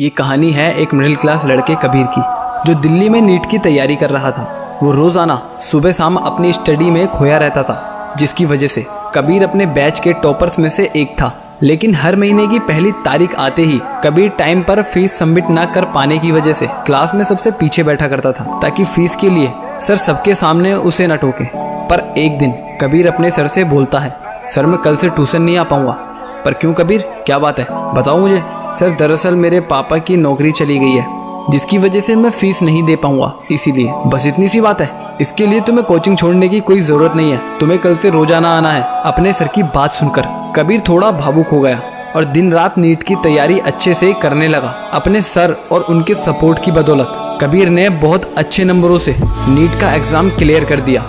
ये कहानी है एक मिडिल क्लास लड़के कबीर की, जो दिल्ली में नीट की तैयारी कर रहा था। वो रोज़ाना सुबह शाम अपनी स्टडी में खोया रहता था, जिसकी वजह से कबीर अपने बैच के टॉपर्स में से एक था। लेकिन हर महीने की पहली तारीख आते ही कबीर टाइम पर फ़ीस सबमिट ना कर पाने की वजह से क्लास में सबसे पीछे बैठा करता था, ताकि फ़ीस के लिए सर सबके सामने उसे न टोके। पर एक दिन कबीर अपने सर से बोलता है, सर, मैं कल से ट्यूशन नहीं आ पाऊँगा। पर क्यों कबीर? क्या बात है? बताओ मुझे। सर, दरअसल मेरे पापा की नौकरी चली गई है, जिसकी वजह से मैं फ़ीस नहीं दे पाऊँगा, इसीलिए। बस इतनी सी बात है। इसके लिए तुम्हें कोचिंग छोड़ने की कोई ज़रूरत नहीं है। तुम्हें कल से रोज़ाना आना है। अपने सर की बात सुनकर, कबीर थोड़ा भावुक हो गया और दिन रात नीट की तैयारी अच्छे से करने लगा। अपने सर और उनके सपोर्ट की बदौलत, कबीर ने बहुत अच्छे नंबरों से नीट का एग्ज़ाम क्लियर कर दिया।